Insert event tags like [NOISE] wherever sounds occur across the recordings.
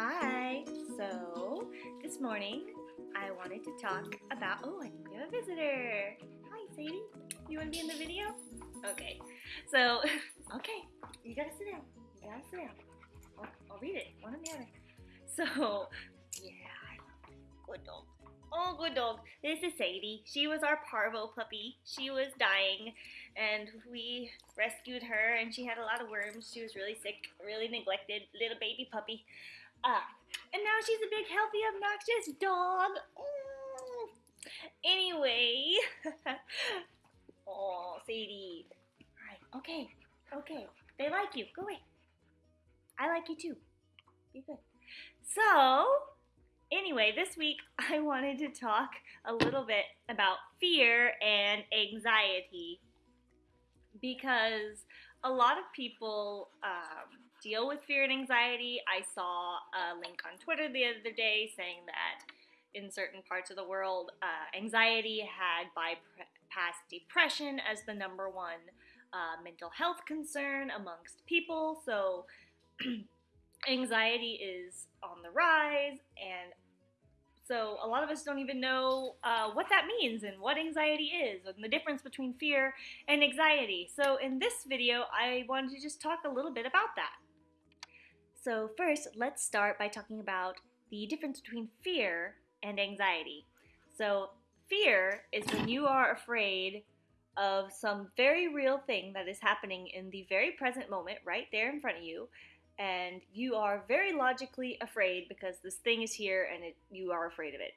Hi. So, this morning I wanted to talk about. Oh, I think we have a visitor. Hi, Sadie. You want to be in the video? Okay. So, [LAUGHS] okay. You gotta sit down. You gotta sit down. I'll, I'll read it. One or the other. So, yeah. Good dog. Oh, good dog. This is Sadie. She was our parvo puppy. She was dying, and we rescued her, and she had a lot of worms. She was really sick, really neglected little baby puppy. Uh, and now she's a big, healthy, obnoxious dog. Mm. Anyway. [LAUGHS] oh, Sadie. All right. Okay. Okay. They like you. Go away. I like you too. Be good. So, Anyway, this week I [LAUGHS] wanted to talk a little bit about fear and anxiety because a lot of people um, deal with fear and anxiety. I saw a link on Twitter the other day saying that in certain parts of the world, uh, anxiety had bypassed depression as the number one uh, mental health concern amongst people. So, [CLEARS THROAT] anxiety is on the rise, and so a lot of us don't even know uh, what that means and what anxiety is and the difference between fear and anxiety. So in this video, I wanted to just talk a little bit about that. So first, let's start by talking about the difference between fear and anxiety. So fear is when you are afraid of some very real thing that is happening in the very present moment right there in front of you and you are very logically afraid because this thing is here and it, you are afraid of it.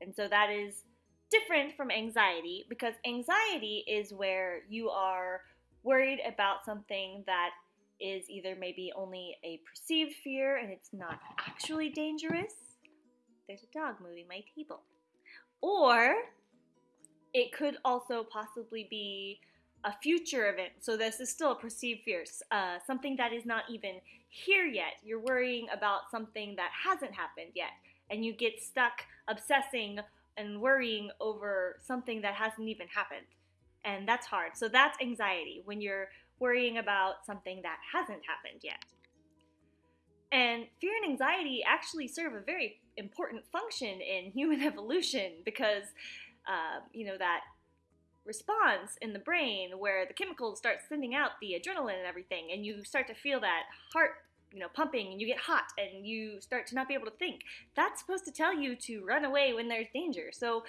And so that is different from anxiety because anxiety is where you are worried about something that is either maybe only a perceived fear and it's not actually dangerous. There's a dog moving my table. Or it could also possibly be a future event. So this is still a perceived fear, uh, something that is not even here yet. You're worrying about something that hasn't happened yet, and you get stuck obsessing and worrying over something that hasn't even happened. And that's hard. So that's anxiety when you're worrying about something that hasn't happened yet. And fear and anxiety actually serve a very important function in [LAUGHS] human evolution because, uh, you know, that response in the brain where the chemicals start sending out the adrenaline and everything and you start to feel that heart you know pumping and you get hot and you start to not be able to think that's supposed to tell you to run away when there's danger so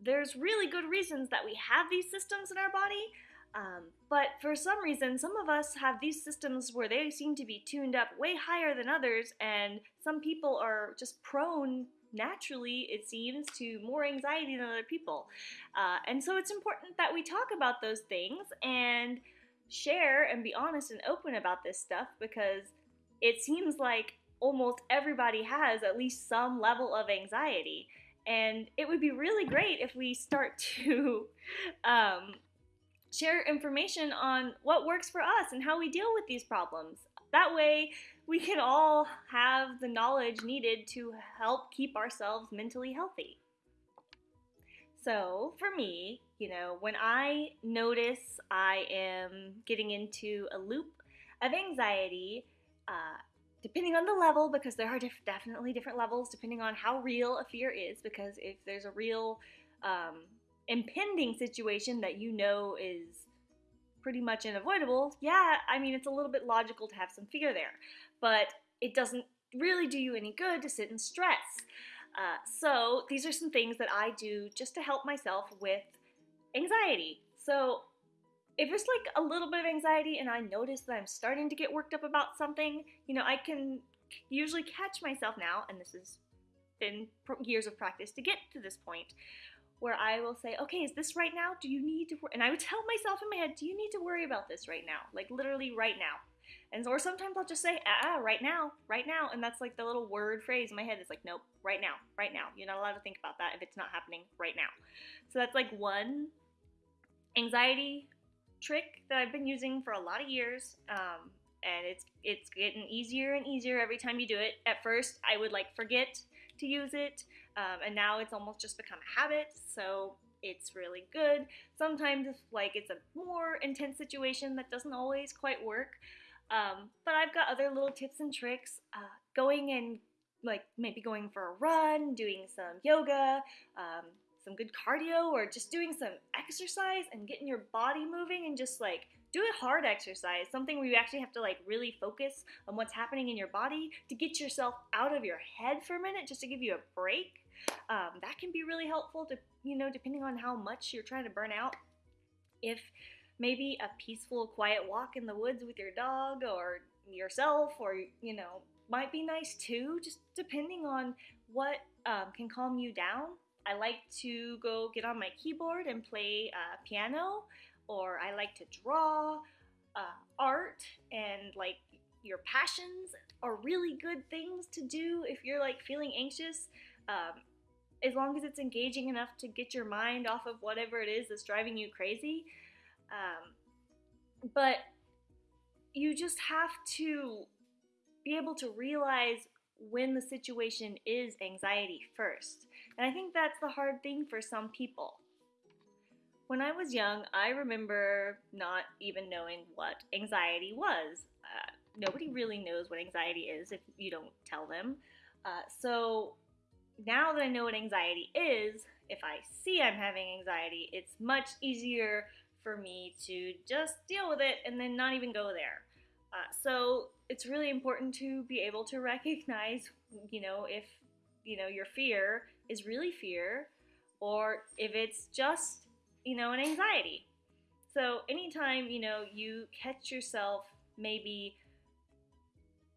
there's really good reasons that we have these systems in our body um, but for some reason some of us have these systems where they seem to be tuned up way higher than others and some people are just prone naturally, it seems, to more anxiety than other people. Uh, and so it's important that we talk about those things and share and be honest and open about this stuff because it seems like almost everybody has at least some level of anxiety. And it would be really great if we start [LAUGHS] to um, share information on what works for us and how we deal with these problems. That way, we can all have the knowledge needed to help keep ourselves mentally healthy. So, for me, you know, when I notice I am getting into a loop of anxiety, uh, depending on the level, because there are diff- definitely different levels depending on how real a fear is, because if there's a real um, impending situation that you know is pretty much unavoidable, yeah, I mean, it's a little bit logical to have some fear there. But it doesn't really do you any good to sit and stress. Uh, so these are some things that I do just to help myself with anxiety. So if it's like a little bit of anxiety and I notice that I'm starting to get worked up about something, you know, I can usually catch myself now, and this has been years of practice to get to this point, where I will say, okay, is this right now? Do you need to, and I would tell myself in my head, do you need to worry about this right now? Like literally right now. And or sometimes I'll just say, ah, right now, right now. And that's like the little word phrase in my head is like, nope, right now, right now. You're not allowed to think about that if it's not happening right now. So that's like one anxiety trick that I've been using for a lot of years. Um, and it's it's getting easier and easier every time you do it. At first, I would like forget to use it, um, and now it's almost just become a habit. So it's really good. Sometimes, if like it's a more intense situation, that doesn't always quite work. Um, but I've got other little tips and tricks. Uh, going and like maybe going for a run, doing some yoga, um, some good cardio, or just doing some exercise and getting your body moving and just like do a hard exercise, something where you actually have to like really focus on what's happening in your body to get yourself out of your head for a minute, just to give you a break. Um, that can be really helpful to, you know, depending on how much you're trying to burn out. If maybe a peaceful, quiet walk in the woods with your dog or yourself, or, you know, might be nice too, just depending on what um, can calm you down. I like to go get on my keyboard and play uh, piano or I like to draw. Uh, art and like your passions are really good things to do if you're like feeling anxious. Um, as long as it's engaging enough to get your mind off of whatever it is that's driving you crazy. Um, but you just have to be able to realize when the situation is anxiety first. And I think that's the hard thing for some people. When I was young, I remember not even knowing what anxiety was. Uh, nobody really knows what anxiety is if you don't tell them. Uh, so now that I know what anxiety is, if I see I'm having anxiety, it's much easier for me to just deal with it and then not even go there. Uh, so it's really important to be able to recognize, you know, if you know your fear is really fear, or if it's just you know, an anxiety. So anytime, you know, you catch yourself maybe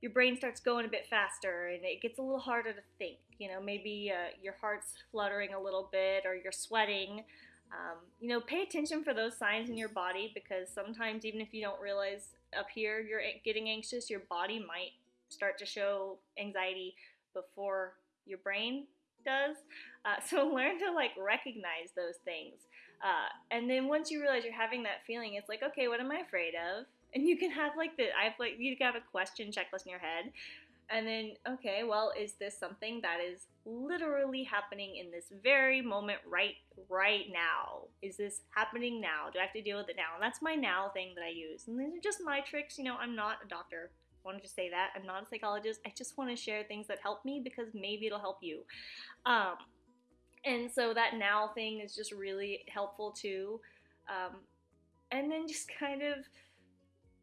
your brain starts going a bit faster and it gets a little harder to think. You know, maybe uh, your heart's fluttering a little bit or you're sweating. Um, you know, pay attention for those signs in your body because sometimes, even if you don't realize up here you're getting anxious, your body might start to show anxiety before your brain does. Uh, [LAUGHS] so learn to like recognize those things. Uh, and then once you realize you're having that feeling, it's like, okay, what am I afraid of? And you can have like the, I've like, you have a question checklist in your head. And then, okay, well, is this something that is literally happening in this very moment right right now? Is this happening now? Do I have to deal with it now? And that's my now thing that I use. And these are just my tricks. You know, I'm not a doctor. Wanted to say that. I'm not a psychologist. I just want to share things that help me because maybe it'll help you. Um, and so that now thing is just really helpful too. Um, and then just kind of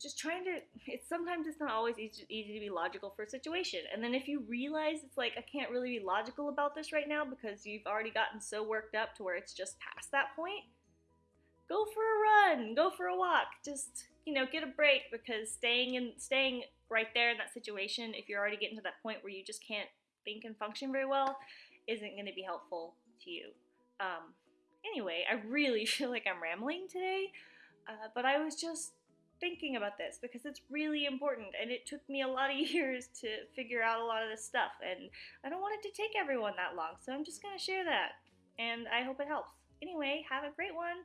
just trying to it's sometimes it's not always easy, easy to be logical for a situation and then if you realize it's like i can't really be logical about this right now because you've already gotten so worked up to where it's just past that point go for a run go for a walk just you know get a break because staying in staying right there in that situation if you're already getting to that point where you just can't think and function very well isn't going to be helpful to you. Um, anyway, I really [LAUGHS] feel like I'm rambling today, uh, but I was just thinking about this because it's really important and it took me a lot of [LAUGHS] years to figure out a lot of this stuff and I don't want it to take everyone that long, so I'm just going to share that and I hope it helps. Anyway, have a great one.